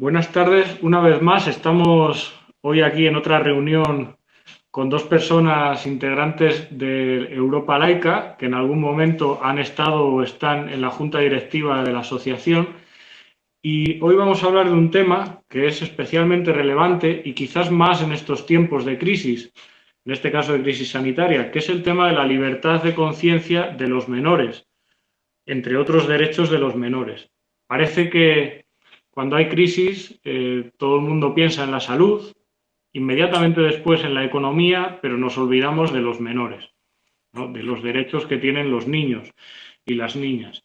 Buenas tardes. Una vez más estamos hoy aquí en otra reunión con dos personas integrantes de Europa Laica que en algún momento han estado o están en la junta directiva de la asociación y hoy vamos a hablar de un tema que es especialmente relevante y quizás más en estos tiempos de crisis, en este caso de crisis sanitaria, que es el tema de la libertad de conciencia de los menores, entre otros derechos de los menores. Parece que cuando hay crisis eh, todo el mundo piensa en la salud, inmediatamente después en la economía, pero nos olvidamos de los menores, de los derechos que tienen los niños y las niñas.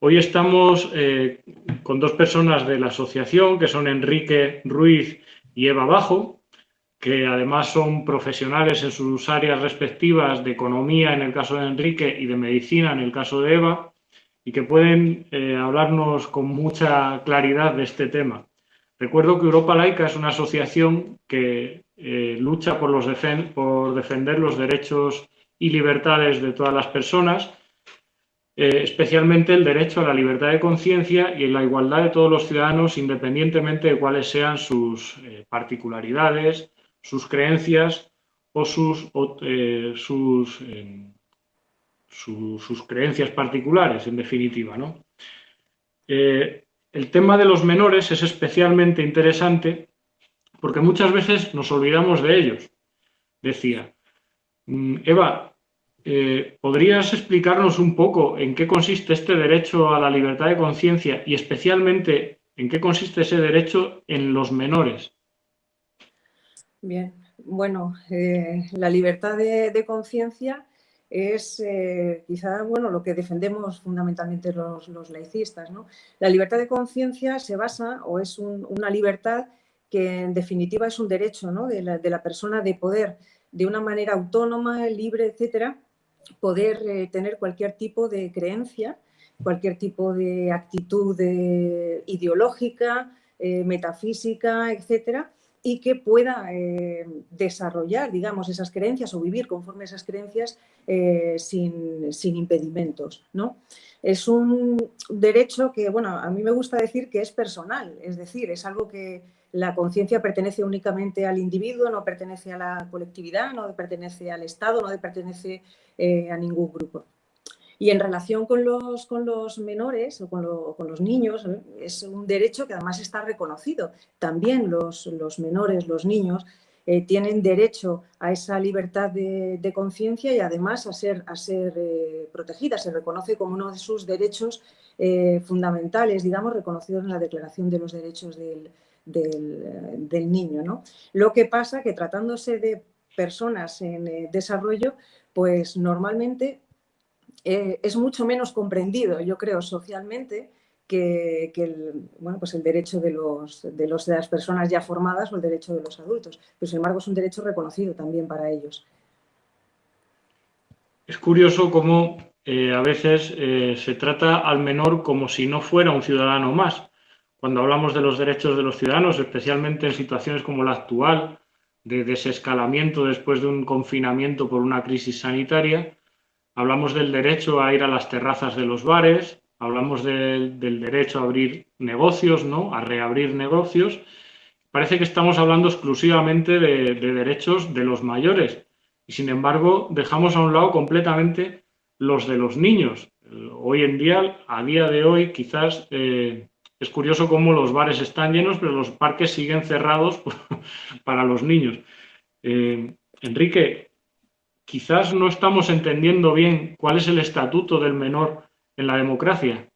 Hoy estamos eh, con dos personas de la asociación, que son Enrique Ruiz y Eva Bajo, que además son profesionales en sus áreas respectivas de economía en el caso de Enrique y de medicina en el caso de Eva, y que pueden eh, hablarnos con mucha claridad de este tema. Recuerdo que Europa Laica es una asociación que eh, lucha por, los por defender los derechos y libertades de todas las personas, eh, especialmente el derecho a la libertad de conciencia y la igualdad de todos los ciudadanos independientemente de cuáles sean sus particularidades, sus creencias o sus, sus, sus, creencias particulares, en definitiva. ¿no? el tema de los menores es especialmente interesante porque muchas veces nos olvidamos de ellos. Decía, mm, Eva, eh, ¿podrías explicarnos un poco en qué consiste este derecho a la libertad de conciencia y especialmente en qué consiste ese derecho en los menores? Bien, bueno, eh, la libertad de conciencia es eh, quizá bueno, lo que defendemos fundamentalmente los, laicistas. ¿no? La libertad de conciencia se basa o es una libertad que en definitiva es un derecho de, la, persona de poder de una manera autónoma, libre, etcétera, poder eh, tener cualquier tipo de creencia, cualquier tipo de actitud eh, ideológica, metafísica, etcétera, y que pueda eh, desarrollar, digamos, esas creencias o vivir conforme a esas creencias eh, sin, impedimentos, ¿no? Es un derecho que, bueno, a mí me gusta decir que es personal, es decir, es algo que la conciencia pertenece únicamente al individuo, no pertenece a la colectividad, no pertenece al Estado, no pertenece eh, a ningún grupo. Y en relación con los, con los menores o con, los niños, ¿eh? es un derecho que además está reconocido. También los, menores, los niños, eh, tienen derecho a esa libertad de, conciencia y además a ser, a ser eh, protegidas. Se reconoce como uno de sus derechos fundamentales, digamos, reconocidos en la Declaración de los Derechos del, del, Niño. ¿no? Lo que pasa que tratándose de personas en desarrollo, pues normalmente eh, es mucho menos comprendido, yo creo, socialmente, que, el, bueno, pues el derecho de, los, de, las personas ya formadas o el derecho de los adultos. Pero, sin embargo, es un derecho reconocido también para ellos. Es curioso cómo eh, a veces eh, se trata al menor como si no fuera un ciudadano más. Cuando hablamos de los derechos de los ciudadanos, especialmente en situaciones como la actual, de desescalamiento después de un confinamiento por una crisis sanitaria, Hablamos del derecho a ir a las terrazas de los bares, hablamos del derecho a abrir negocios, ¿no? a reabrir negocios. Parece que estamos hablando exclusivamente de, derechos de los mayores y sin embargo dejamos a un lado completamente los de los niños. Hoy en día, a día de hoy, quizás eh, es curioso cómo los bares están llenos, pero los parques siguen cerrados para los niños. Eh, Enrique, quizás no estamos entendiendo bien cuál es el estatuto del menor en la democracia.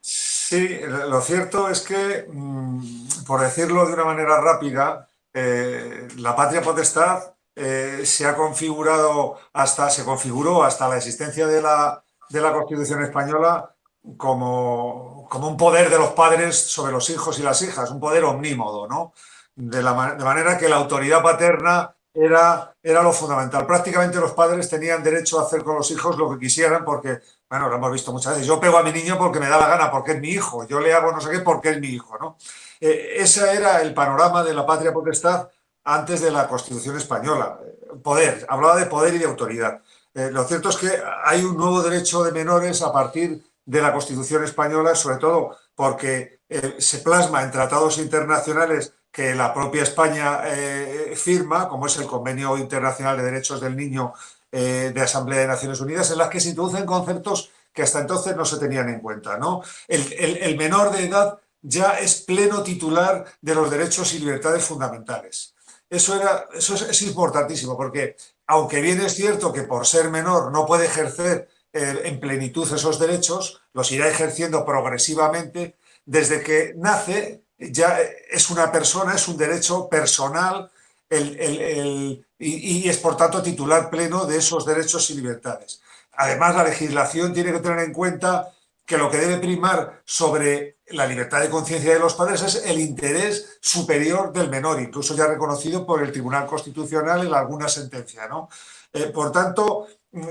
Sí, lo cierto es que, mm, por decirlo de una manera rápida, eh, la patria potestad eh, se ha configurado hasta, se configuró hasta la existencia de la, Constitución española como, como, un poder de los padres sobre los hijos y las hijas, un poder omnímodo, ¿no? De, la, de manera que la autoridad paterna era, era lo fundamental. Prácticamente los padres tenían derecho a hacer con los hijos lo que quisieran porque, bueno, lo hemos visto muchas veces, yo pego a mi niño porque me da la gana, porque es mi hijo, yo le hago no sé qué porque es mi hijo, ¿no? Eh, ese era el panorama de la patria potestad antes de la Constitución española. Poder, hablaba de poder y de autoridad. Eh, lo cierto es que hay un nuevo derecho de menores a partir de la Constitución española, sobre todo porque eh, se plasma en tratados internacionales que la propia España eh, firma, como es el Convenio Internacional de Derechos del Niño de Asamblea de Naciones Unidas, en las que se introducen conceptos que hasta entonces no se tenían en cuenta. ¿no? el menor de edad ya es pleno titular de los derechos y libertades fundamentales. Eso, era, eso es, importantísimo, porque aunque bien es cierto que por ser menor no puede ejercer eh, en plenitud esos derechos, los irá ejerciendo progresivamente, desde que nace ya es una persona, es un derecho personal y, y, es por tanto titular pleno de esos derechos y libertades. Además, la legislación tiene que tener en cuenta que lo que debe primar sobre la libertad de conciencia de los padres es el interés superior del menor, incluso ya reconocido por el Tribunal Constitucional en alguna sentencia. ¿no? Eh, por tanto,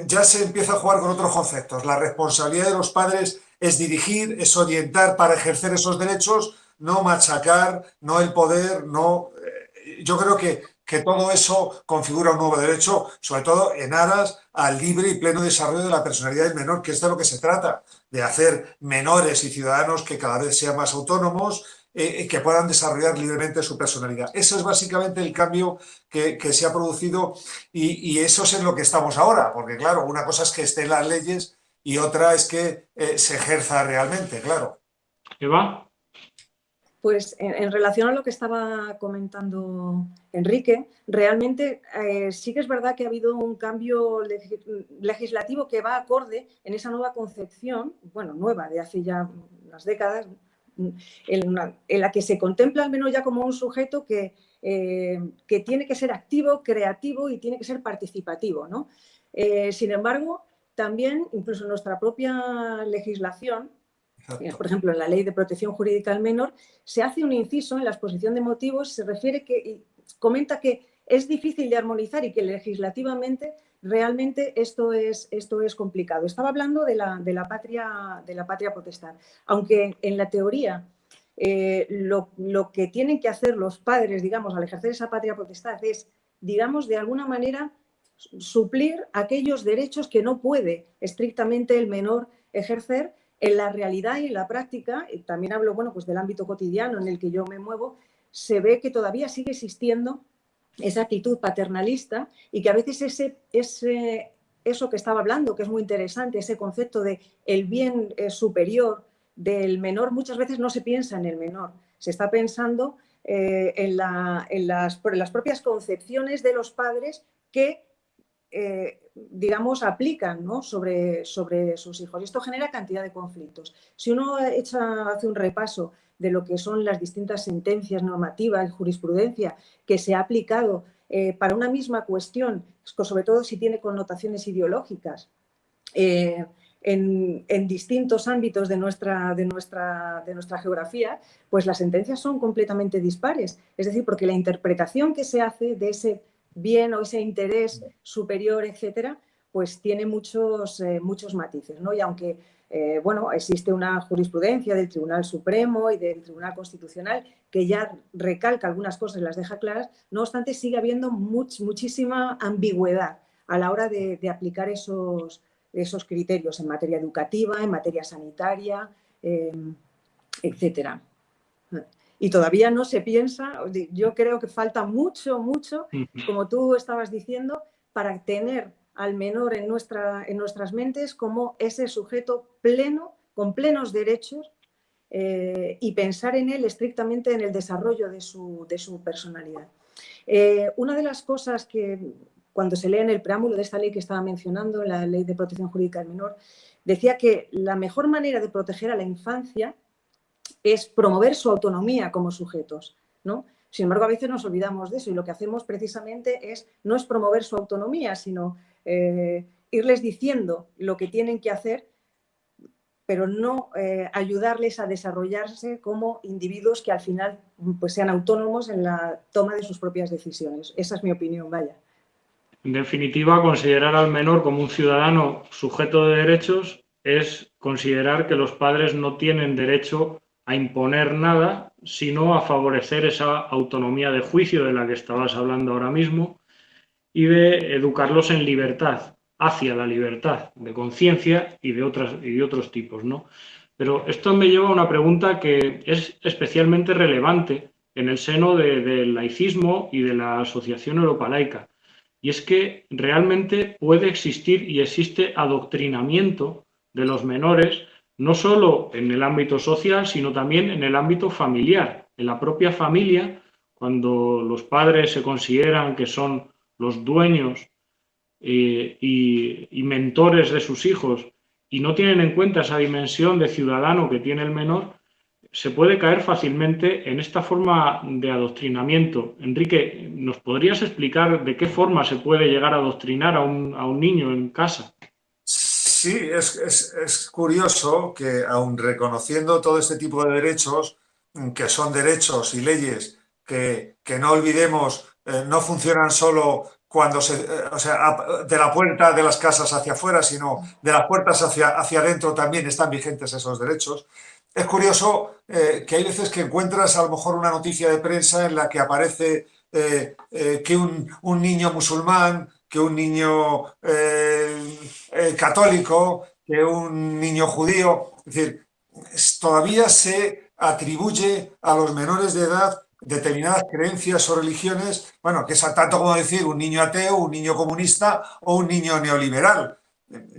ya se empieza a jugar con otros conceptos. La responsabilidad de los padres es dirigir, es orientar para ejercer esos derechos, no machacar, no el poder, no... Eh, yo creo que que todo eso configura un nuevo derecho, sobre todo en aras al libre y pleno desarrollo de la personalidad del menor, que es de lo que se trata, de hacer menores y ciudadanos que cada vez sean más autónomos eh, y que puedan desarrollar libremente su personalidad. Eso es básicamente el cambio que, se ha producido y, eso es en lo que estamos ahora, porque claro, una cosa es que estén las leyes y otra es que eh, se ejerza realmente, claro. Eva. Pues en, relación a lo que estaba comentando Enrique, realmente eh, sí que es verdad que ha habido un cambio legislativo que va acorde en esa nueva concepción, bueno, nueva, de hace ya unas décadas, en, la que se contempla al menos ya como un sujeto que, eh, que, tiene que ser activo, creativo y tiene que ser participativo. ¿no? Eh, sin embargo, también, incluso nuestra propia legislación, por ejemplo, en la Ley de Protección Jurídica al Menor, se hace un inciso en la exposición de motivos, se refiere que, comenta que es difícil de armonizar y que legislativamente realmente esto es, esto es complicado. Estaba hablando de la, de la, patria, de la patria potestad, aunque en la teoría eh, lo, lo, que tienen que hacer los padres, digamos, al ejercer esa patria potestad es, digamos, de alguna manera suplir aquellos derechos que no puede estrictamente el menor ejercer en la realidad y en la práctica, y también hablo bueno, pues del ámbito cotidiano en el que yo me muevo, se ve que todavía sigue existiendo esa actitud paternalista y que a veces ese, ese, eso que estaba hablando, que es muy interesante, ese concepto de el bien eh, superior del menor, muchas veces no se piensa en el menor, se está pensando eh, en, la, en, las, en, las, propias concepciones de los padres que eh, digamos, aplican sobre, sobre sus hijos. Y esto genera cantidad de conflictos. Si uno echa, hace un repaso de lo que son las distintas sentencias normativas, jurisprudencia que se ha aplicado eh, para una misma cuestión, sobre todo si tiene connotaciones ideológicas, eh, en, en, distintos ámbitos de nuestra, de, nuestra, de nuestra geografía, pues las sentencias son completamente dispares. Es decir, porque la interpretación que se hace de ese bien o ese interés superior, etcétera, pues tiene muchos, eh, muchos matices. ¿no? Y aunque eh, bueno, existe una jurisprudencia del Tribunal Supremo y del Tribunal Constitucional que ya recalca algunas cosas y las deja claras, no obstante sigue habiendo muchísima ambigüedad a la hora de, aplicar esos, esos criterios en materia educativa, en materia sanitaria, eh, etcétera y todavía no se piensa, yo creo que falta mucho, mucho, como tú estabas diciendo, para tener al menor en, nuestra, en nuestras mentes como ese sujeto pleno, con plenos derechos, eh, y pensar en él estrictamente en el desarrollo de su, de su personalidad. Eh, una de las cosas que cuando se lee en el preámbulo de esta ley que estaba mencionando, la Ley de Protección Jurídica del Menor, decía que la mejor manera de proteger a la infancia es promover su autonomía como sujetos. ¿no? Sin embargo, a veces nos olvidamos de eso y lo que hacemos precisamente es no es promover su autonomía, sino eh, irles diciendo lo que tienen que hacer, pero no eh, ayudarles a desarrollarse como individuos que al final pues, sean autónomos en la toma de sus propias decisiones. Esa es mi opinión, vaya. En definitiva, considerar al menor como un ciudadano sujeto de derechos es considerar que los padres no tienen derecho a imponer nada, sino a favorecer esa autonomía de juicio de la que estabas hablando ahora mismo y de educarlos en libertad, hacia la libertad de conciencia y de y de otros tipos, ¿no? Pero esto me lleva a una pregunta que es especialmente relevante en el seno del laicismo y de la Asociación Europa Laica. Y es que realmente puede existir y existe adoctrinamiento de los menores, no solo en el ámbito social, sino también en el ámbito familiar. En la propia familia, cuando los padres se consideran que son los dueños eh, y, mentores de sus hijos y no tienen en cuenta esa dimensión de ciudadano que tiene el menor, se puede caer fácilmente en esta forma de adoctrinamiento. Enrique, ¿nos podrías explicar de qué forma se puede llegar a adoctrinar a un, a un niño en casa? Sí, es, es, es, curioso que aun reconociendo todo este tipo de derechos, que son derechos y leyes que, que no olvidemos, eh, no funcionan solo cuando se, eh, o sea, de la puerta de las casas hacia afuera, sino de las puertas hacia, hacia adentro también están vigentes esos derechos. Es curioso eh, que hay veces que encuentras a lo mejor una noticia de prensa en la que aparece que un, un, niño musulmán, que un niño católico, que un niño judío, es decir, todavía se atribuye a los menores de edad determinadas creencias o religiones, bueno, que es tanto como decir un niño ateo, un niño comunista o un niño neoliberal.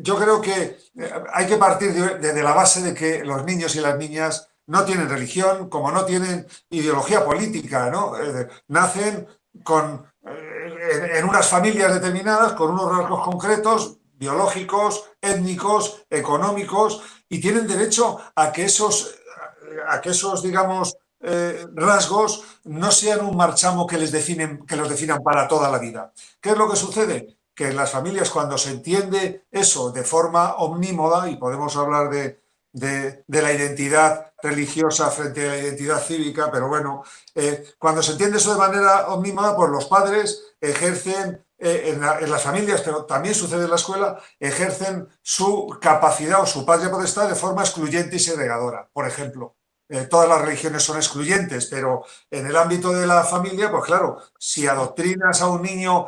Yo creo que eh, hay que partir de, la base de que los niños y las niñas no tienen religión, como no tienen ideología política, ¿no? Eh, nacen con, eh, en unas familias determinadas, con unos rasgos concretos, biológicos, étnicos, económicos, y tienen derecho a que esos, a que esos digamos, eh, rasgos no sean un marchamo que, les definen, que los definan para toda la vida. ¿Qué es lo que sucede? Que en las familias cuando se entiende eso de forma omnímoda, y podemos hablar de, de, la identidad religiosa frente a la identidad cívica, pero bueno, eh, cuando se entiende eso de manera omnímoda, pues los padres ejercen eh, en, las familias, pero también sucede en la escuela, ejercen su capacidad o su patria potestad de forma excluyente y segregadora. Por ejemplo, eh, todas las religiones son excluyentes, pero en el ámbito de la familia, pues claro, si adoctrinas a un niño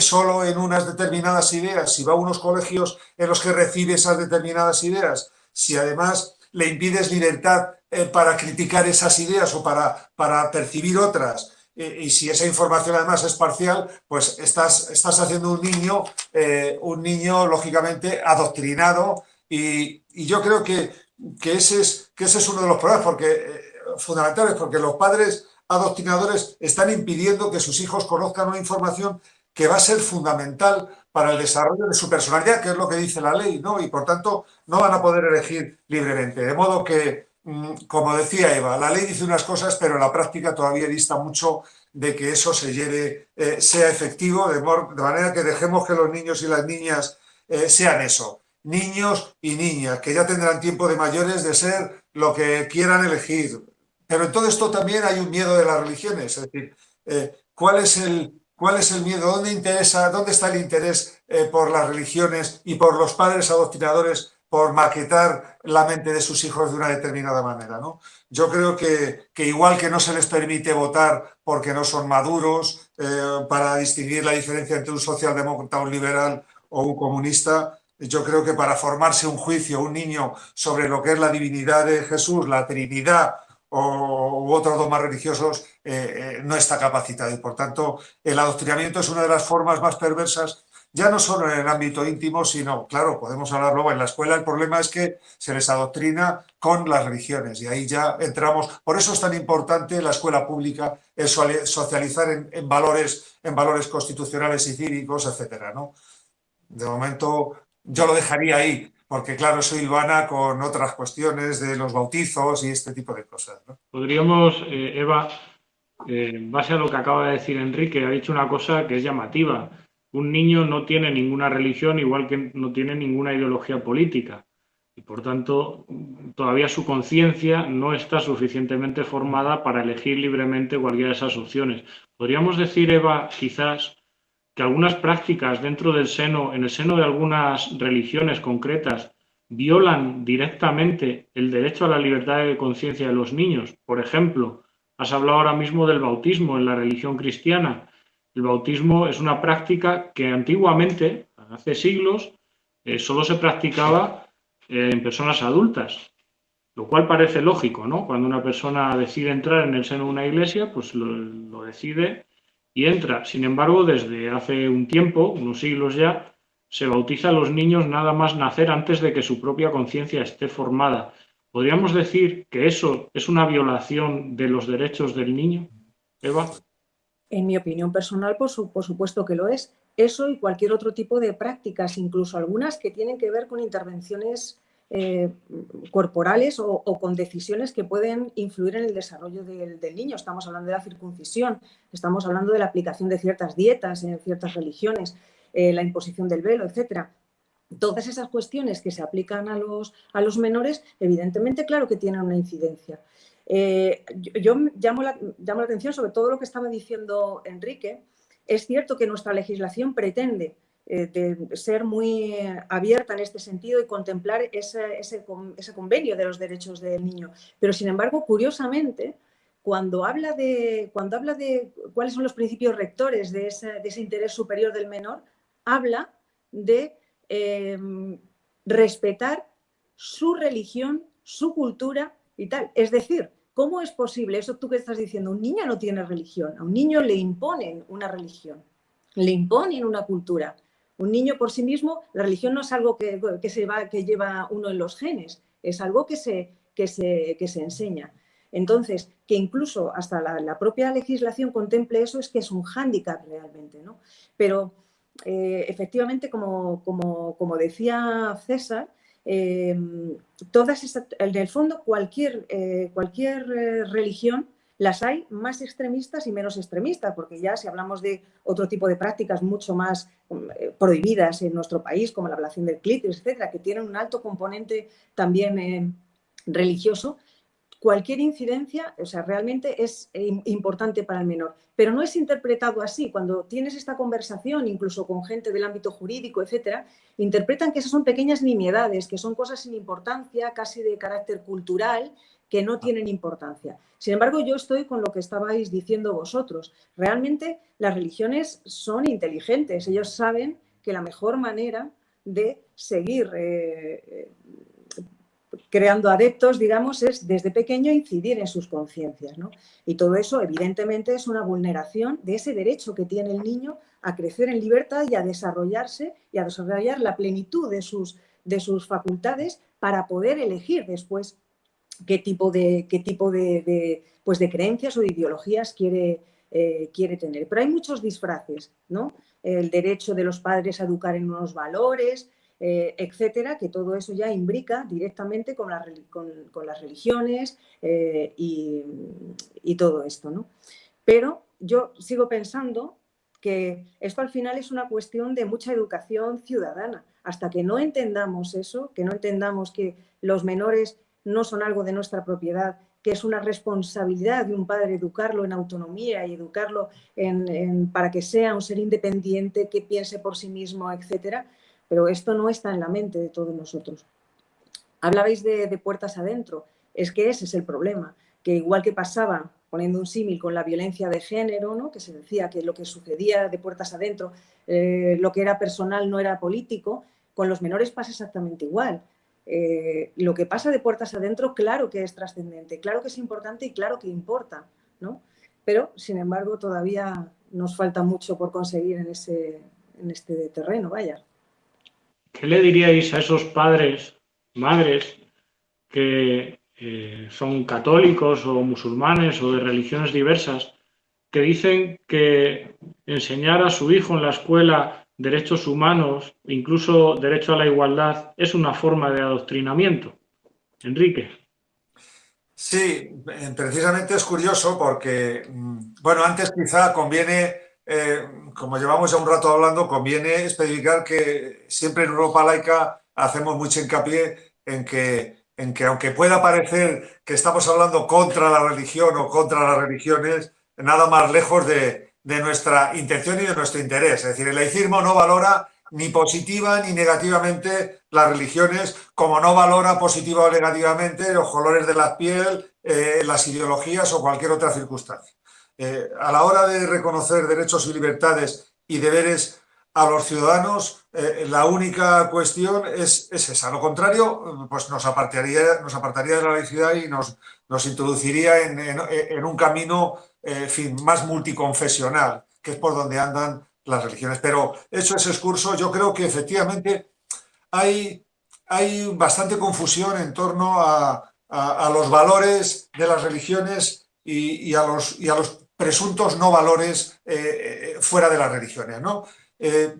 solo en unas determinadas ideas, si va a unos colegios en los que recibe esas determinadas ideas, si además le impides libertad eh, para criticar esas ideas o para, para percibir otras, y si esa información además es parcial, pues estás, estás haciendo un niño, un niño lógicamente adoctrinado y, y yo creo que que ese es, que ese es uno de los problemas porque, eh, fundamentales, porque los padres adoctrinadores están impidiendo que sus hijos conozcan una información que va a ser fundamental para el desarrollo de su personalidad, que es lo que dice la ley, ¿no? Y por tanto no van a poder elegir libremente. De modo que, mm, como decía Eva, la ley dice unas cosas, pero la práctica todavía dista mucho de que eso se lleve, eh, sea efectivo, de, manera que dejemos que los niños y las niñas eh, sean eso, niños y niñas, que ya tendrán tiempo de mayores de ser lo que quieran elegir. Pero en todo esto también hay un miedo de las religiones, es decir, eh, ¿cuál, es el, ¿cuál es el miedo? ¿Dónde, interesa, dónde está el interés eh, por las religiones y por los padres adoctrinadores por maquetar la mente de sus hijos de una determinada manera? ¿no? Yo creo que, igual que no se les permite votar porque no son maduros, eh, para distinguir la diferencia entre un socialdemócrata, un liberal o un comunista, yo creo que para formarse un juicio, un niño, sobre lo que es la divinidad de Jesús, la Trinidad o, u otros dogmas religiosos, eh, eh, no está capacitado. Y por tanto, el adoctrinamiento es una de las formas más perversas, ya no solo en el ámbito íntimo, sino, claro, podemos hablar luego en la escuela, el problema es que se les adoctrina con las religiones y ahí ya entramos. Por eso es tan importante la escuela pública, el socializar en, en valores, en valores constitucionales y cívicos, etcétera, ¿no? De momento, yo lo dejaría ahí, porque claro, soy hilvana con otras cuestiones de los bautizos y este tipo de cosas. Podríamos, eh, Eva, eh, en base a lo que acaba de decir Enrique, ha dicho una cosa que es llamativa. Un niño no tiene ninguna religión, igual que no tiene ninguna ideología política. Y por tanto, todavía su conciencia no está suficientemente formada para elegir libremente cualquiera de esas opciones. Podríamos decir, Eva, quizás que algunas prácticas dentro del seno, en el seno de algunas religiones concretas, violan directamente el derecho a la libertad de conciencia de los niños. Por ejemplo, has hablado ahora mismo del bautismo en la religión cristiana. El bautismo es una práctica que antiguamente, hace siglos, eh, solo se practicaba eh, en personas adultas. lo cual parece lógico, ¿no? Cuando una persona decide entrar en el seno de una iglesia, pues lo, decide y entra. Sin embargo, desde hace un tiempo, unos siglos ya, se bautiza a los niños nada más nacer antes de que su propia conciencia esté formada. ¿Podríamos decir que eso es una violación de los derechos del niño? Eva. En mi opinión personal, por, por, supuesto que lo es. Eso y cualquier otro tipo de prácticas, incluso algunas que tienen que ver con intervenciones eh, corporales o, con decisiones que pueden influir en el desarrollo del, niño. Estamos hablando de la circuncisión, estamos hablando de la aplicación de ciertas dietas en ciertas religiones, eh, la imposición del velo, etcétera. Todas esas cuestiones que se aplican a los, a los menores, evidentemente, claro que tienen una incidencia. Eh, yo, llamo, la, llamo la atención sobre todo lo que estaba diciendo Enrique. Es cierto que nuestra legislación pretende de ser muy abierta en este sentido y contemplar ese, ese, convenio de los derechos del niño. Pero, sin embargo, curiosamente, cuando habla de, cuando habla de cuáles son los principios rectores de ese, interés superior del menor, habla de em, respetar su religión, su cultura y tal. Es decir, ¿cómo es posible, eso tú que estás diciendo, un niño no tiene religión, a un niño le imponen una religión, le imponen una cultura, un niño por sí mismo, la religión no es algo que, se va, que lleva uno en los genes, es algo que se, que se, se enseña. Entonces, que incluso hasta la, propia legislación contemple eso es que es un hándicap realmente. ¿no? Pero eh, efectivamente, como, como, decía César, eh, todas en el fondo cualquier, eh, cualquier religión las hay más extremistas y menos extremistas, porque ya si hablamos de otro tipo de prácticas mucho más eh, prohibidas en nuestro país, como la ablación del clítoris, etcétera, que tienen un alto componente también eh, religioso, cualquier incidencia, o sea, realmente es eh, importante para el menor. Pero no es interpretado así. Cuando tienes esta conversación, incluso con gente del ámbito jurídico, etcétera, interpretan que esas son pequeñas nimiedades, que son cosas sin importancia, casi de carácter cultural, que no tienen importancia. Sin embargo, yo estoy con lo que estabais diciendo vosotros. Realmente las religiones son inteligentes. Ellos saben que la mejor manera de seguir eh, eh, creando adeptos, digamos, es desde pequeño incidir en sus conciencias. Y todo eso, evidentemente, es una vulneración de ese derecho que tiene el niño a crecer en libertad y a desarrollarse y a desarrollar la plenitud de sus, de sus facultades para poder elegir después qué tipo de, qué tipo de, pues de creencias o de ideologías quiere, eh, quiere tener. Pero hay muchos disfraces, ¿no? El derecho de los padres a educar en unos valores, eh, etcétera, que todo eso ya imbrica directamente con, con, las religiones eh, y, y, todo esto, ¿no? Pero yo sigo pensando que esto al final es una cuestión de mucha educación ciudadana. Hasta que no entendamos eso, que no entendamos que los menores no son algo de nuestra propiedad, que es una responsabilidad de un padre educarlo en autonomía y educarlo para que sea un ser independiente, que piense por sí mismo, etcétera. Pero esto no está en la mente de todos nosotros. Hablabais de, puertas adentro. Es que ese es el problema, que igual que pasaba, poniendo un símil con la violencia de género, ¿no? que se decía que lo que sucedía de puertas adentro, eh, lo que era personal no era político, con los menores pasa exactamente igual. Eh, lo que pasa de puertas adentro, claro que es trascendente, claro que es importante y claro que importa, ¿no? Pero, sin embargo, todavía nos falta mucho por conseguir en, ese, en este terreno, vaya. ¿Qué le diríais a esos padres, madres, que eh, son católicos o musulmanes o de religiones diversas, que dicen que enseñar a su hijo en la escuela derechos humanos, incluso derecho a la igualdad, es una forma de adoctrinamiento. Enrique. Sí, eh, precisamente es curioso porque, mm, bueno, antes quizá conviene, eh, como llevamos ya un rato hablando, conviene especificar que siempre en Europa laica hacemos mucho hincapié en que, en que aunque pueda parecer que estamos hablando contra la religión o contra las religiones, nada más lejos de, de nuestra intención y de nuestro interés. Es decir, el laicismo no valora ni positiva ni negativamente las religiones, como no valora positiva o negativamente los colores de la piel, eh, las ideologías o cualquier otra circunstancia. Eh, a la hora de reconocer derechos y libertades y deberes a los ciudadanos eh, la única cuestión es, esa. Lo contrario, pues nos apartaría, nos apartaría de la laicidad y nos, nos introduciría en, un camino fin, más multiconfesional, que es por donde andan las religiones. Pero hecho ese excurso, yo creo que efectivamente hay, hay bastante confusión en torno a, los valores de las religiones y, a los, y a los presuntos no valores eh, eh, fuera de las religiones. ¿no? Eh,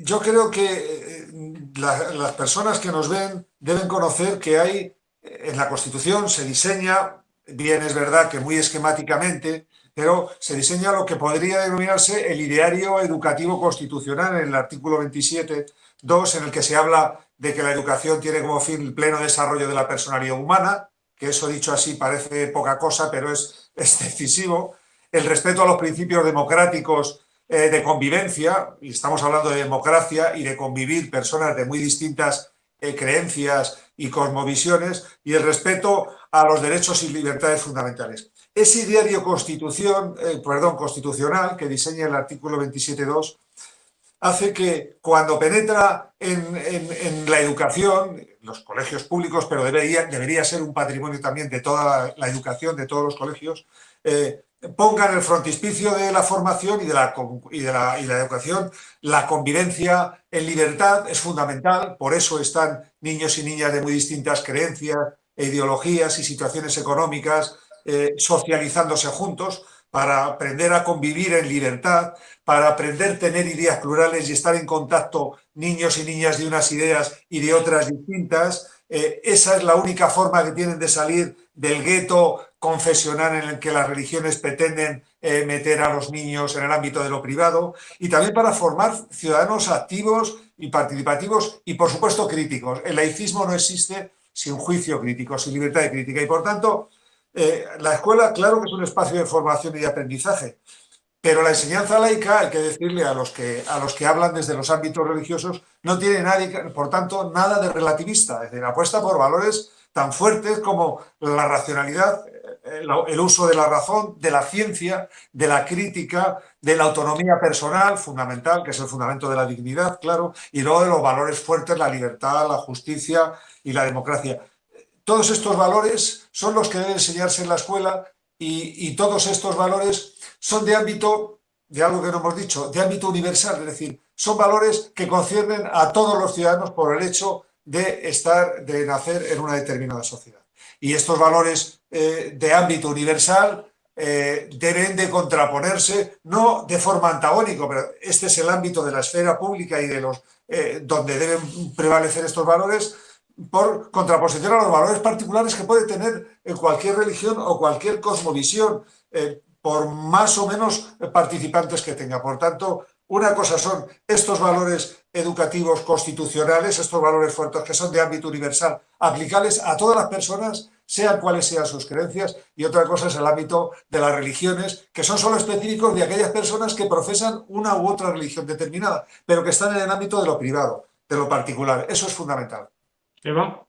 yo creo que las personas que nos ven deben conocer que hay en la Constitución, se diseña, bien es verdad que muy esquemáticamente, pero se diseña lo que podría denominarse el ideario educativo constitucional en el artículo 27 Dos, en el que se habla de que la educación tiene como fin el pleno desarrollo de la personalidad humana, que eso dicho así parece poca cosa, pero es, decisivo. El respeto a los principios democráticos eh, de convivencia, y estamos hablando de democracia y de convivir personas de muy distintas eh, creencias y cosmovisiones, y el respeto a los derechos y libertades fundamentales. Ese diario constitución, eh, perdón, constitucional que diseña el artículo 27.2 hace que cuando penetra en, la educación, los colegios públicos, pero debería, debería ser un patrimonio también de toda la educación, de todos los colegios, eh, pongan el frontispicio de la formación y de la, y de, la, y la educación, la convivencia en libertad es fundamental, por eso están niños y niñas de muy distintas creencias, e ideologías y situaciones económicas eh, socializándose juntos, para aprender a convivir en libertad, para aprender a tener ideas plurales y estar en contacto niños y niñas de unas ideas y de otras distintas. Eh, esa es la única forma que tienen de salir del gueto confesional en el que las religiones pretenden eh, meter a los niños en el ámbito de lo privado y también para formar ciudadanos activos y participativos y, por supuesto, críticos. El laicismo no existe sin juicio crítico, sin libertad de crítica y, por tanto, eh, la escuela, claro que es un espacio de formación y de aprendizaje, pero la enseñanza laica, hay que decirle a los que, a los que hablan desde los ámbitos religiosos, no tiene nadie, por tanto, nada de relativista, es decir, apuesta por valores tan fuertes como la racionalidad, eh, el uso de la razón, de la ciencia, de la crítica, de la autonomía personal, fundamental, que es el fundamento de la dignidad, claro, y luego de los valores fuertes, la libertad, la justicia y la democracia. Todos estos valores son los que deben enseñarse en la escuela y, todos estos valores son de ámbito, de algo que no hemos dicho, de ámbito universal, es decir, son valores que conciernen a todos los ciudadanos por el hecho de estar, de nacer en una determinada sociedad. Y estos valores eh, de ámbito universal eh, deben de contraponerse, no de forma antagónica, pero este es el ámbito de la esfera pública y de los eh, donde deben prevalecer estos valores, por contraposición a los valores particulares que puede tener cualquier religión o cualquier cosmovisión, por más o menos participantes que tenga. Por tanto, una cosa son estos valores educativos constitucionales, estos valores fuertes que son de ámbito universal, aplicables a todas las personas, sean cuales sean sus creencias, y otra cosa es el ámbito de las religiones, que son solo específicos de aquellas personas que profesan una u otra religión determinada, pero que están en el ámbito de lo privado, de lo particular. Eso es fundamental. Eva.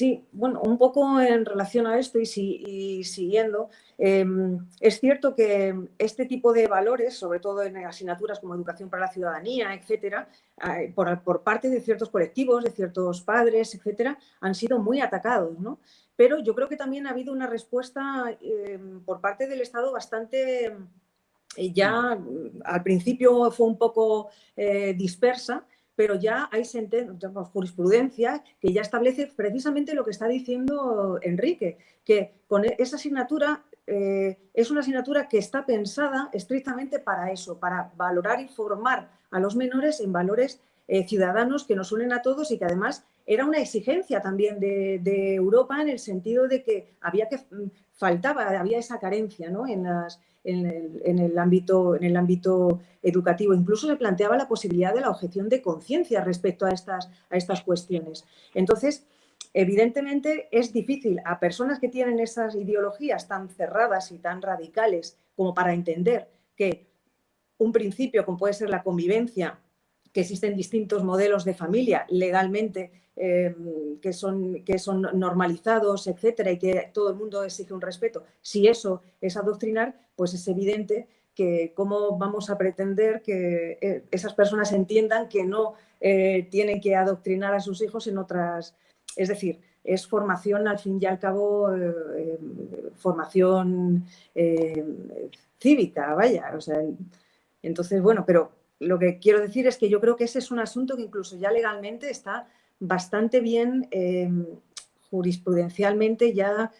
Sí, bueno, un poco en relación a esto y, siguiendo, em, es cierto que este tipo de valores, sobre todo en asignaturas como educación para la ciudadanía, etcétera, por, parte de ciertos colectivos, de ciertos padres, etcétera, han sido muy atacados, ¿no? Pero yo creo que también ha habido una respuesta em, por parte del Estado bastante, eh, ya al principio fue un poco eh, dispersa, pero ya hay jurisprudencia que ya establece precisamente lo que está diciendo Enrique, que con e, esa asignatura eh, es una asignatura que está pensada estrictamente para eso, para valorar y formar a los menores en valores eh, ciudadanos que nos unen a todos y que además era una exigencia también de, Europa en el sentido de que había que mm, faltaba, había esa carencia ¿no? en las, en el, ámbito, en el ámbito educativo. Incluso se planteaba la posibilidad de la objeción de conciencia respecto a estas, a estas cuestiones. Entonces, evidentemente es difícil a personas que tienen esas ideologías tan cerradas y tan radicales como para entender que un principio como puede ser la convivencia, que existen distintos modelos de familia legalmente Em, que, son, que son normalizados, etcétera, y que todo el mundo exige un respeto, si eso es adoctrinar, pues es evidente que cómo vamos a pretender que eh, esas personas entiendan que no eh, tienen que adoctrinar a sus hijos en otras... Es decir, es formación, al fin y al cabo, eh, formación cívica, vaya. O sea, entonces, bueno, pero lo que quiero decir es que yo creo que ese es un asunto que incluso ya legalmente está bastante bien jurisprudencialmente ya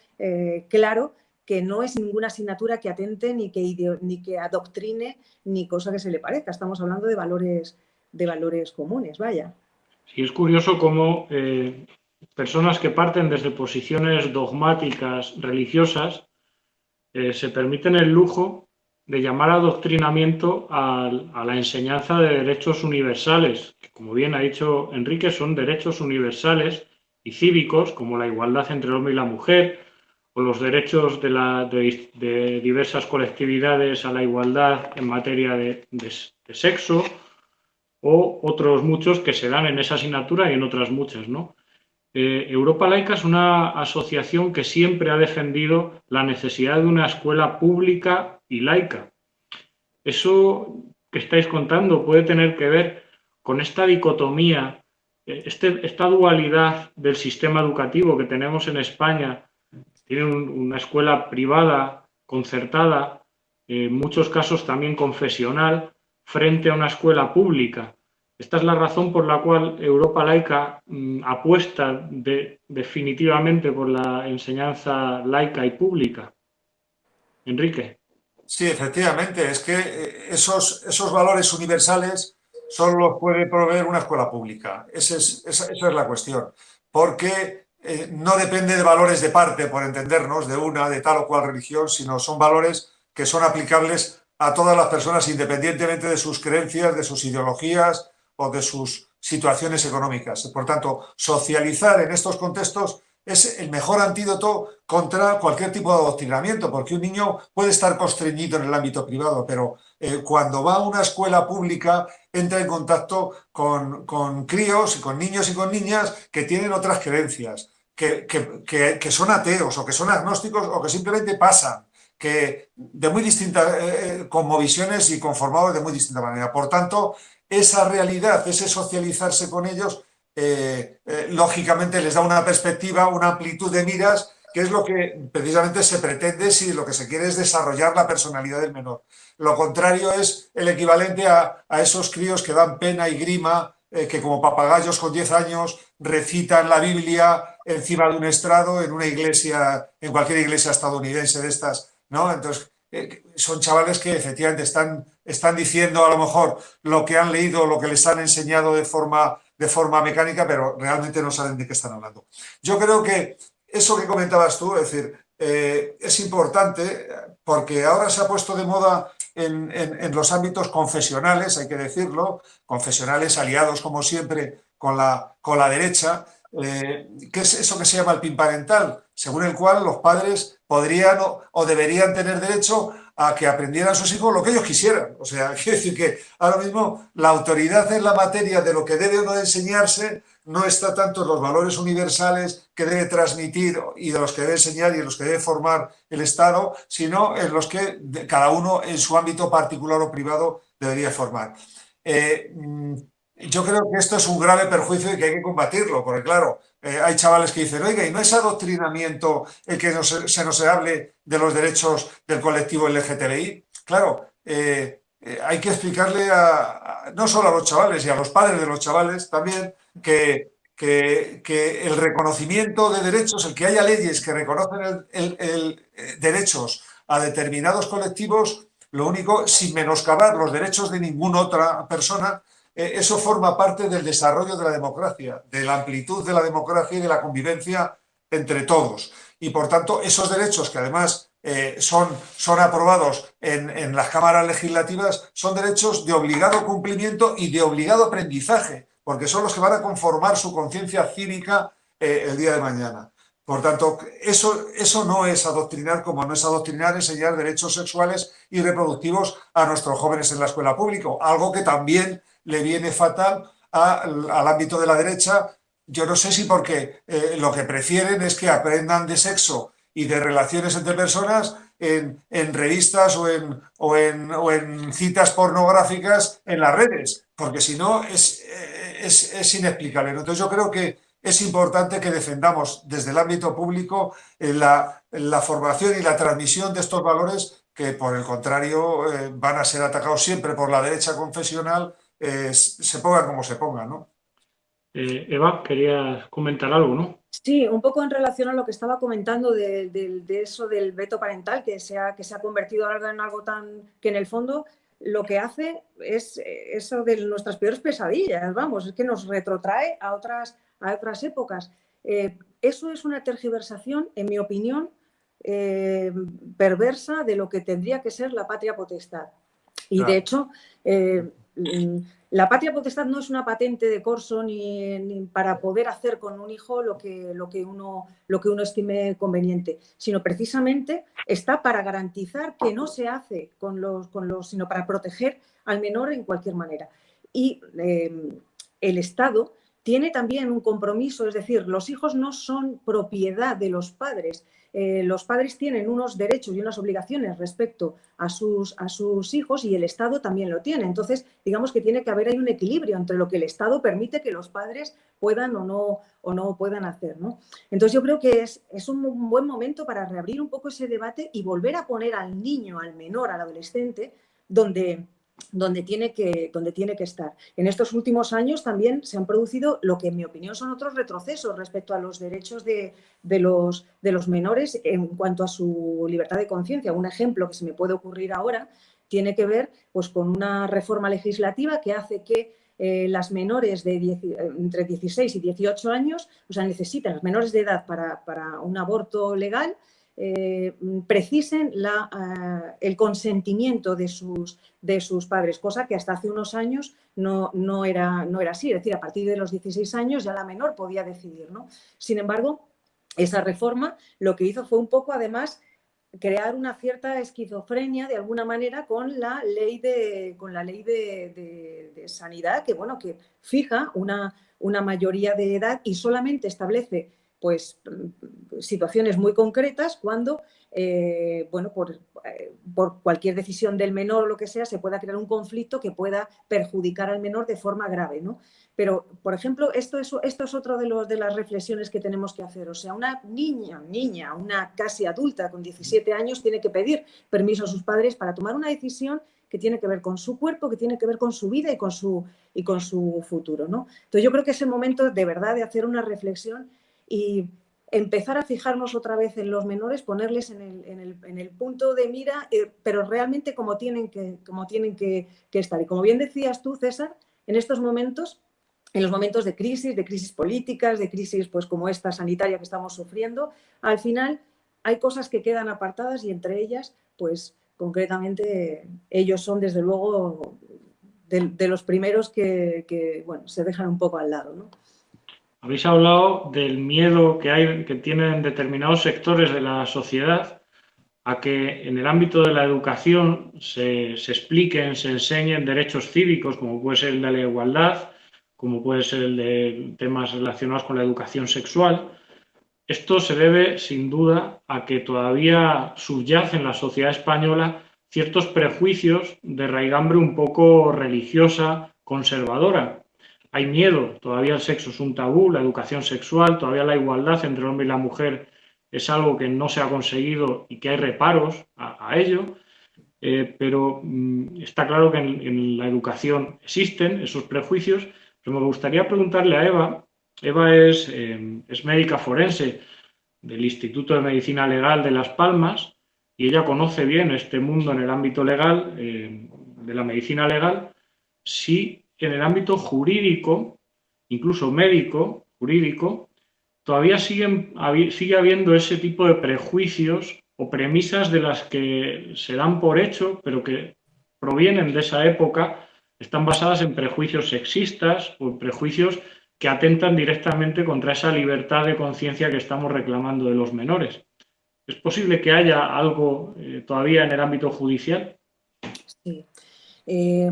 claro que no es ninguna asignatura que atente ni que, ni que adoctrine ni cosa que se le parezca. Estamos hablando de valores, de valores comunes, vaya. Sí, es curioso cómo eh, personas que parten desde posiciones dogmáticas religiosas eh, se permiten el lujo de llamar adoctrinamiento a, a, la enseñanza de derechos universales, que como bien ha dicho Enrique, son derechos universales y cívicos, como la igualdad entre el hombre y la mujer, o los derechos de, de, diversas colectividades a la igualdad en materia de, sexo o otros muchos que se dan en esa asignatura y en otras muchas. ¿no? Eh, Europa Laica es una asociación que siempre ha defendido la necesidad de una escuela pública y laica. Eso que estáis contando puede tener que ver con esta dicotomía, eh, este, esta dualidad del sistema educativo que tenemos en España tienen una escuela privada, concertada, en muchos casos también confesional, frente a una escuela pública. Esta es la razón por la cual Europa laica mm, apuesta definitivamente por la enseñanza laica y pública. Enrique. Sí, efectivamente, es que eh, esos, esos valores universales solo los puede proveer una escuela pública. esa, esa es la cuestión. Porque eh, no depende de valores de parte, por entendernos, de una, de tal o cual religión, sino son valores que son aplicables a todas las personas independientemente de sus creencias, de sus ideologías o de sus situaciones económicas. Por tanto, socializar en estos contextos es el mejor antídoto contra cualquier tipo de adoctrinamiento, porque un niño puede estar constreñido en el ámbito privado, pero eh, cuando va a una escuela pública entra en contacto con, con, críos, con niños y con niñas que tienen otras creencias, que, que, que, son ateos o que son agnósticos o que simplemente pasan, que de muy distintas, eh, eh, y conformados de muy distinta manera. Por tanto, esa realidad, ese socializarse con ellos, lógicamente les da una perspectiva, una amplitud de miras que es lo que precisamente se pretende si lo que se quiere es desarrollar la personalidad del menor. Lo contrario es el equivalente a, esos críos que dan pena y grima, eh, que como papagayos con 10 años recitan la Biblia encima de un estrado en una iglesia, en cualquier iglesia estadounidense de estas, ¿no? Entonces, eh, son chavales que efectivamente están, están diciendo a lo mejor lo que han leído, lo que les han enseñado de forma, de forma mecánica, pero realmente no saben de qué están hablando. Yo creo que eso que comentabas tú, es decir, eh, es importante porque ahora se ha puesto de moda en, los ámbitos confesionales, hay que decirlo, confesionales aliados como siempre con la, con la derecha, eh, ¿qué es eso que se llama el PIN parental? Según el cual los padres podrían o, deberían tener derecho a que aprendieran sus hijos lo que ellos quisieran. O sea, quiere decir que ahora mismo la autoridad en la materia de lo que debe o no enseñarse no está tanto en los valores universales que debe transmitir y de los que debe enseñar y en los que debe formar el Estado, sino en los que cada uno en su ámbito particular o privado debería formar. Eh, mm, yo creo que esto es un grave perjuicio y que hay que combatirlo, porque claro, eh, hay chavales que dicen, oiga, ¿y no es adoctrinamiento el que se nos hable de los derechos del colectivo LGTBI? Claro, eh, hay que explicarle a, no solo a los chavales y a los padres de los chavales también que, que, el reconocimiento de derechos, el que haya leyes que reconocen eh, derechos a determinados colectivos, lo único, sin menoscabar los derechos de ninguna otra persona, eh, eso forma parte del desarrollo de la democracia, de la amplitud de la democracia y de la convivencia entre todos. Y por tanto, esos derechos que además eh, son, son aprobados en, en las cámaras legislativas son derechos de obligado cumplimiento y de obligado aprendizaje porque son los que van a conformar su conciencia cívica eh, el día de mañana. Por tanto, eso, eso no es adoctrinar como no es adoctrinar enseñar derechos sexuales y reproductivos a nuestros jóvenes en la escuela pública, algo que también le viene fatal al ámbito de la derecha. Yo no sé si porque eh, lo que prefieren es que aprendan de sexo y de relaciones entre personas en, revistas o en, o, en, citas pornográficas en las redes, porque si no es, es, inexplicable. Entonces yo creo que es importante que defendamos desde el ámbito público eh, la, la formación y la transmisión de estos valores que por el contrario eh, van a ser atacados siempre por la derecha confesional, eh, se pongan como se pongan, ¿no? Eh, Eva, querías comentar algo, ¿no? Sí, un poco en relación a lo que estaba comentando de, eso del veto parental, que se, ha, que se ha convertido ahora en algo tan que en el fondo lo que hace es eso de nuestras peores pesadillas, vamos, es que nos retrotrae a otras, a otras épocas. eso es una tergiversación, en mi opinión, eh, perversa de lo que tendría que ser la patria potestad. Y de hecho, eh, la patria potestad no es una patente de corso ni, para poder hacer con un hijo lo que, lo, que uno, lo que uno estime conveniente, sino precisamente está para garantizar que no se hace con los, con los sino para proteger al menor en cualquier manera. Y eh, el Estado tiene también un compromiso, es decir, los hijos no son propiedad de los padres, eh, los padres tienen unos derechos y unas obligaciones respecto a sus, hijos y el Estado también lo tiene. Entonces, digamos que tiene que haber ahí un equilibrio entre lo que el Estado permite que los padres puedan o no, o no puedan hacer. ¿no? Entonces, yo creo que es, es un buen momento para reabrir un poco ese debate y volver a poner al niño, al menor, al adolescente, donde donde tiene, que, donde tiene que estar. En estos últimos años también se han producido lo que en mi opinión son otros retrocesos respecto a los derechos de, los, de los menores en cuanto a su libertad de conciencia. Un ejemplo que se me puede ocurrir ahora tiene que ver pues, con una reforma legislativa que hace que eh, las menores de entre 16 y 18 años, o sea, necesitan, los menores de edad para, para un aborto legal, eh, precisen la, eh, el consentimiento de sus, de sus padres, cosa que hasta hace unos años no, no, era, no era así. Es decir, a partir de los 16 años ya la menor podía decidir. ¿no? Sin embargo, esa reforma lo que hizo fue un poco, además, crear una cierta esquizofrenia de alguna manera con la ley de, con la ley de, sanidad que, bueno, que fija una, una mayoría de edad y solamente establece pues, situaciones muy concretas cuando, eh, bueno, eh, por, cualquier decisión del menor o lo que sea, se pueda crear un conflicto que pueda perjudicar al menor de forma grave, ¿no? Pero, por ejemplo, esto es, esto es otro de, de las reflexiones que tenemos que hacer. O sea, una niña, niña, una casi adulta con 17 años tiene que pedir permiso a sus padres para tomar una decisión que tiene que ver con su cuerpo, que tiene que ver con su vida y con su, y con su futuro, ¿no? Entonces, yo creo que es el momento de verdad de hacer una reflexión y empezar a fijarnos otra vez en los menores, ponerles en el, punto de mira, eh, pero realmente como tienen, que, como tienen que, estar. Y como bien decías tú, César, en estos momentos, en los momentos de crisis, de crisis políticas, de crisis pues, como esta sanitaria que estamos sufriendo, al final hay cosas que quedan apartadas y entre ellas, pues concretamente ellos son desde luego de, los primeros que, que, bueno, se dejan un poco al lado. ¿no? Habéis hablado del miedo que, hay, que tienen determinados sectores de la sociedad a que en el ámbito de la educación se, expliquen, se enseñen derechos cívicos, como puede ser el de la igualdad, como puede ser el de temas relacionados con la educación sexual. Esto se debe, sin duda, a que todavía subyace en la sociedad española ciertos prejuicios de raigambre un poco religiosa, conservadora, hay miedo, todavía el sexo es un tabú, la educación sexual, todavía la igualdad entre el hombre y la mujer es algo que no se ha conseguido y que hay reparos a, ello, eh, pero mm, está claro que en, la educación existen esos prejuicios, pero me gustaría preguntarle a Eva, Eva es, eh, es médica forense del Instituto de Medicina Legal de Las Palmas y ella conoce bien este mundo en el ámbito legal, eh, de la medicina legal, en el ámbito jurídico, incluso médico, jurídico, todavía siguen, sigue habiendo ese tipo de prejuicios o premisas de las que se dan por hecho, pero que provienen de esa época, están basadas en prejuicios sexistas o prejuicios que atentan directamente contra esa libertad de conciencia que estamos reclamando de los menores. ¿Es posible que haya algo eh, todavía en el ámbito judicial? Sí. Eh,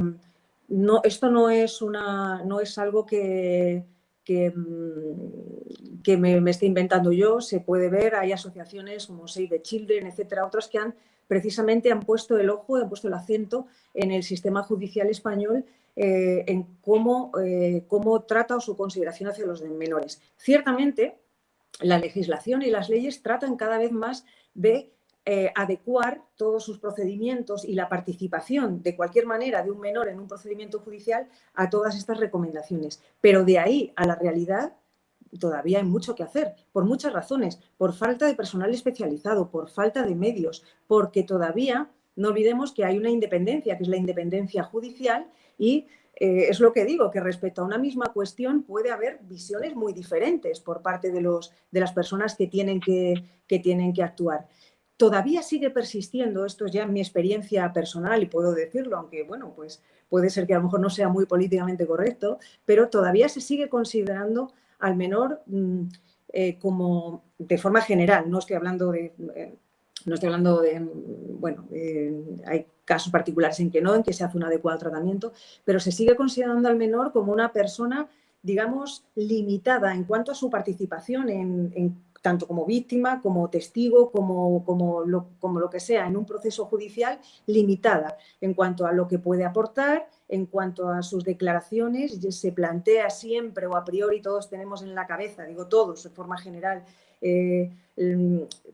no, esto no es, una, no es algo que, que, mm, que me, me, esté inventando yo, se puede ver, hay asociaciones como Save the Children, etcétera, otras que han precisamente han puesto el ojo, han puesto el acento en el sistema judicial español eh, en cómo, eh, cómo trata o su consideración hacia los menores. Ciertamente, la legislación y las leyes tratan cada vez más de eh, adecuar todos sus procedimientos y la participación de cualquier manera de un menor en un procedimiento judicial a todas estas recomendaciones. Pero de ahí a la realidad todavía hay mucho que hacer, por muchas razones, por falta de personal especializado, por falta de medios, porque todavía no olvidemos que hay una independencia, que es la independencia judicial y eh, es lo que digo, que respecto a una misma cuestión puede haber visiones muy diferentes por parte de, los, de las personas que tienen que, que tienen que actuar todavía sigue persistiendo, esto es ya mi experiencia personal y puedo decirlo, aunque bueno, pues puede ser que a lo mejor no sea muy políticamente correcto, pero todavía se sigue considerando al menor mm, eh, como de forma general, no estoy hablando de... Eh, no estoy hablando de, bueno, hay casos particulares en que no, en que se hace un adecuado tratamiento, pero se sigue considerando al menor como una persona, digamos, limitada en cuanto a su participación en tanto como víctima, como testigo, como, como, lo, como lo que sea, en un proceso judicial limitada en cuanto a lo que puede aportar, en cuanto a sus declaraciones, se plantea siempre o a priori todos tenemos en la cabeza, digo todos de forma general, eh,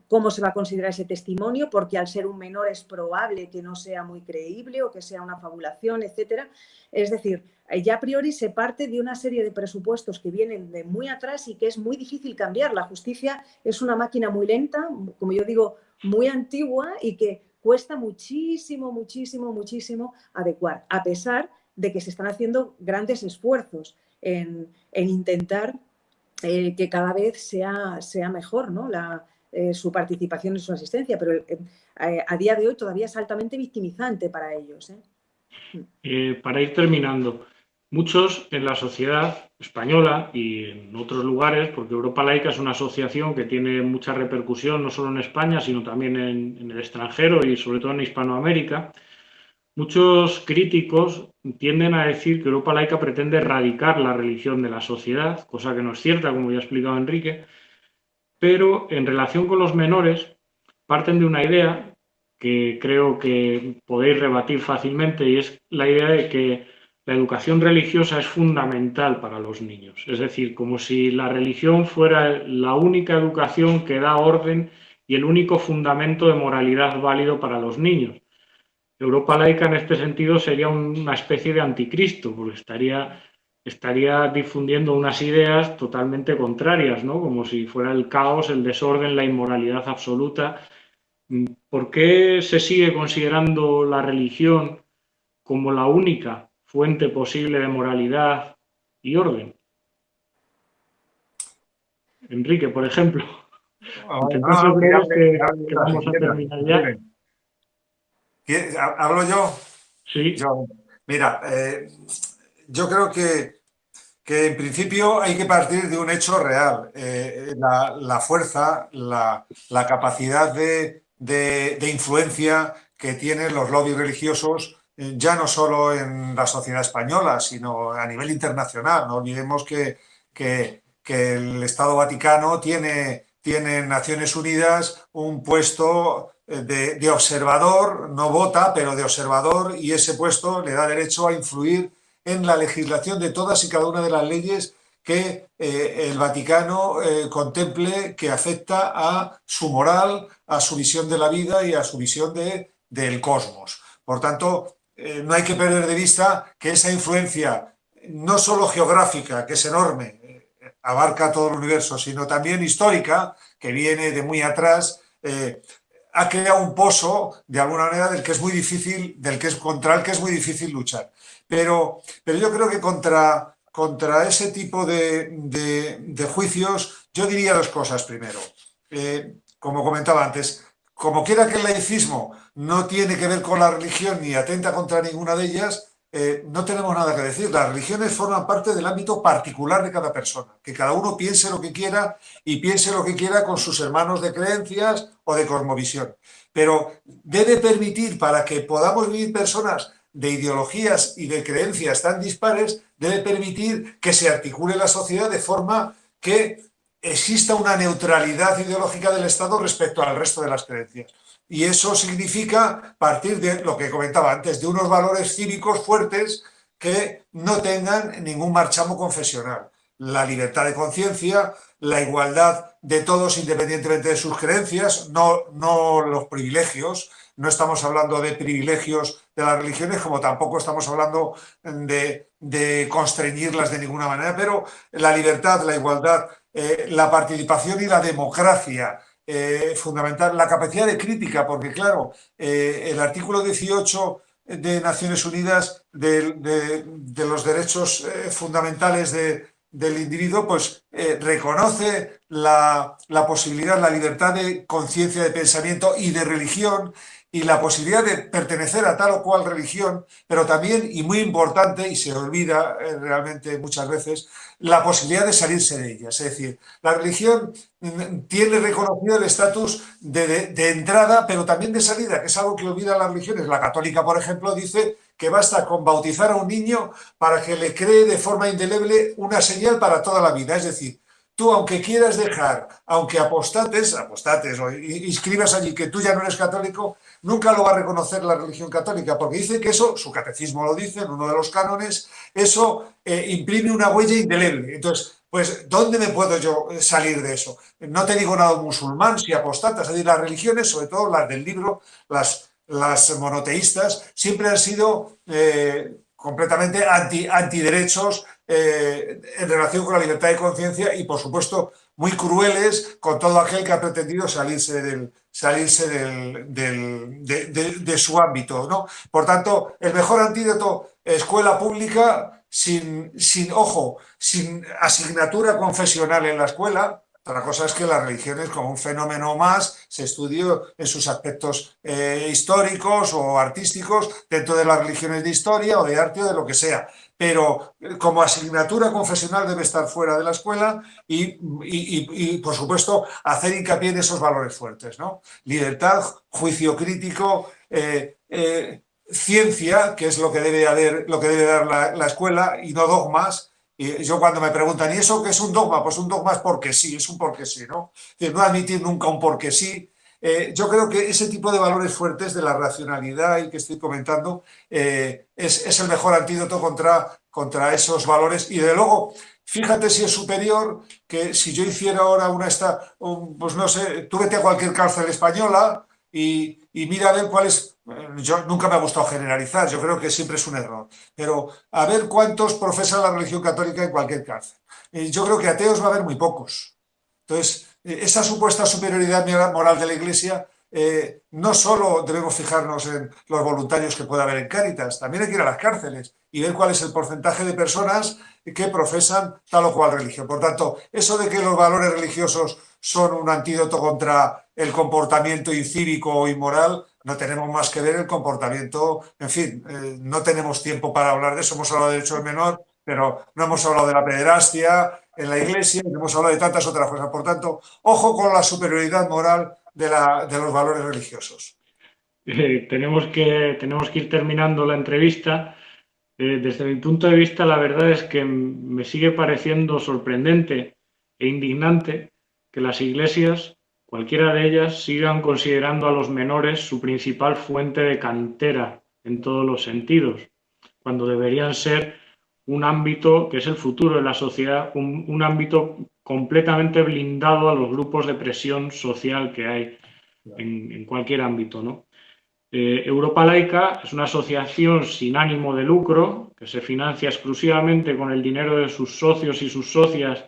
cómo se va a considerar ese testimonio, porque al ser un menor es probable que no sea muy creíble o que sea una fabulación, etcétera. Es decir, eh, ya a priori se parte de una serie de presupuestos que vienen de muy atrás y que es muy difícil cambiar. La justicia es una máquina muy lenta, como yo digo, muy antigua y que cuesta muchísimo, muchísimo, muchísimo adecuar, a pesar de que se están haciendo grandes esfuerzos en, intentar eh, que cada vez sea, sea mejor ¿no? la, eh, su participación y su asistencia, pero a día de hoy todavía es altamente victimizante para ellos. para ir terminando, Muchos en la sociedad española y en otros lugares, porque Europa Laica es una asociación que tiene mucha repercusión no solo en España, sino también en, el extranjero y sobre todo en Hispanoamérica, muchos críticos tienden a decir que Europa Laica pretende erradicar la religión de la sociedad, cosa que no es cierta, como ya ha explicado Enrique, pero en relación con los menores parten de una idea que creo que podéis rebatir fácilmente y es la idea de que la educación religiosa es fundamental para los niños. Es decir, como si la religión fuera la única educación que da orden y el único fundamento de moralidad válido para los niños. Europa laica en este sentido sería una especie de anticristo, porque estaría, estaría difundiendo unas ideas totalmente contrarias, ¿no? como si fuera el caos, el desorden, la inmoralidad absoluta. ¿Por qué se sigue considerando la religión como la única fuente posible de moralidad y orden. Enrique, por ejemplo. ¿Hablo yo? Sí. mira, eh, yo creo que, que, en principio hay que partir de un hecho real. Eh, la, fuerza, la, capacidad de, de influencia que tienen los lobbies religiosos eh, ya no solo en la sociedad española, sino a nivel internacional. No olvidemos que, que, el Estado Vaticano tiene, tiene, en Naciones Unidas un puesto eh, de, observador, no vota, pero de observador, y ese puesto le da derecho a influir en la legislación de todas y cada una de las leyes que eh, el Vaticano contemple que afecta a su moral, a su visión de la vida y a su visión de, del cosmos. Por tanto, eh, no hay que perder de vista que esa influencia, no solo geográfica, que es enorme, eh, abarca todo el universo, sino también histórica, que viene de muy atrás, eh, ha creado un pozo, de alguna manera, del que es muy difícil, del que es contra el que es muy difícil luchar. Pero, pero yo creo que contra, contra ese tipo de, juicios, yo diría dos cosas primero. como comentaba antes, como quiera que el laicismo no tiene que ver con la religión ni atenta contra ninguna de ellas, eh, no tenemos nada que decir. Las religiones forman parte del ámbito particular de cada persona, que cada uno piense lo que quiera y piense lo que quiera con sus hermanos de creencias o de cosmovisión. Pero debe permitir para que podamos vivir personas de ideologías y de creencias tan dispares debe permitir que se articule la sociedad de forma que exista una neutralidad ideológica del Estado respecto al resto de las creencias. Y eso significa partir de lo que comentaba antes, de unos valores cívicos fuertes que no tengan ningún marchamo confesional. La libertad de conciencia, la igualdad de todos independientemente de sus creencias, no, no los privilegios, no estamos hablando de privilegios de las religiones, como tampoco estamos hablando de, de constreñirlas de ninguna manera, pero la libertad, la igualdad, eh, la participación y la democracia, eh, fundamental, la capacidad de crítica, porque claro, eh, el artículo 18 de Naciones Unidas de, de los derechos fundamentales de, del individuo, pues eh, reconoce la, la, posibilidad, la libertad de conciencia, de pensamiento y de religión y la posibilidad de pertenecer a tal o cual religión, pero también, y muy importante, y se olvida eh, realmente muchas veces, la posibilidad de salirse de ella. Es decir, la religión mm, tiene reconocido el estatus de, de, entrada, pero también de salida, que es algo que olvida las religiones. La católica, por ejemplo, dice que basta con bautizar a un niño para que le cree de forma indeleble una señal para toda la vida. Es decir, tú aunque quieras dejar, aunque apostates, apostates o inscribas allí que tú ya no eres católico, nunca lo va a reconocer la religión católica, porque dice que eso, su catecismo lo dice en uno de los cánones, eso eh, imprime una huella indeleble. Entonces, pues, ¿dónde me puedo yo salir de eso? No te digo nada musulmán, si apostatas, es decir, las religiones, sobre todo las del libro, las las monoteístas siempre han sido eh, completamente anti, antiderechos eh, en relación con la libertad de conciencia y, por supuesto, muy crueles con todo aquel que ha pretendido salirse, del, salirse del, del, de, de, de, su ámbito. ¿no? Por tanto, el mejor antídoto, escuela pública, sin, sin, ojo, sin asignatura confesional en la escuela, otra cosa es que las religiones como un fenómeno más se estudió en sus aspectos eh, históricos o artísticos dentro de las religiones de historia o de arte o de lo que sea. Pero eh, como asignatura confesional debe estar fuera de la escuela y, por supuesto, hacer hincapié en esos valores fuertes. ¿no? Libertad, juicio crítico, eh, ciencia, que es lo que debe, haber, lo que debe dar la escuela, y no dogmas, y yo cuando me preguntan, ¿y eso qué es un dogma? Pues un dogma es porque sí, es un porque sí, ¿no? No admitir nunca un porque sí. Eh, yo creo que ese tipo de valores fuertes de la racionalidad y que estoy comentando eh, es, es, el mejor antídoto contra, contra esos valores. Y de luego, fíjate si es superior que si yo hiciera ahora una esta, un, pues no sé, tú vete a cualquier cárcel española y, y mira a ver cuál es yo nunca me ha gustado generalizar, yo creo que siempre es un error, pero a ver cuántos profesan la religión católica en cualquier cárcel. Yo creo que ateos va a haber muy pocos. Entonces, esa supuesta superioridad moral de la Iglesia, eh, no solo debemos fijarnos en los voluntarios que pueda haber en Cáritas, también hay que ir a las cárceles y ver cuál es el porcentaje de personas que profesan tal o cual religión. Por tanto, eso de que los valores religiosos son un antídoto contra el comportamiento incívico o inmoral, no tenemos más que ver el comportamiento, en fin, eh, no tenemos tiempo para hablar de eso, hemos hablado de derecho del menor, pero no hemos hablado de la pederastia en la iglesia, no hemos hablado de tantas otras cosas. Por tanto, ojo con la superioridad moral de, los valores religiosos. Eh, tenemos, que, tenemos que ir terminando la entrevista. Eh, desde mi punto de vista, la verdad es que me sigue pareciendo sorprendente e indignante que las iglesias cualquiera de ellas sigan considerando a los menores su principal fuente de cantera en todos los sentidos, cuando deberían ser un ámbito que es el futuro de la sociedad, un, ámbito completamente blindado a los grupos de presión social que hay en, en cualquier ámbito. ¿no? Eh, Europa Laica es una asociación sin ánimo de lucro que se financia exclusivamente con el dinero de sus socios y sus socias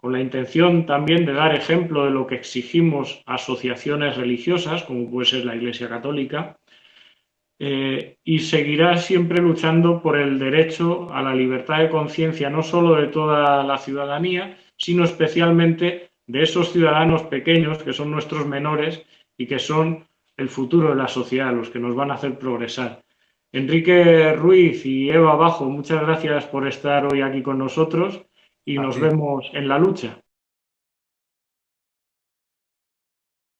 con la intención también de dar ejemplo de lo que exigimos a asociaciones religiosas, como puede ser la Iglesia Católica, eh, y seguirá siempre luchando por el derecho a la libertad de conciencia, no solo de toda la ciudadanía, sino especialmente de esos ciudadanos pequeños que son nuestros menores y que son el futuro de la sociedad, los que nos van a hacer progresar. Enrique Ruiz y Eva Bajo, muchas gracias por estar hoy aquí con nosotros y nos vemos en la lucha.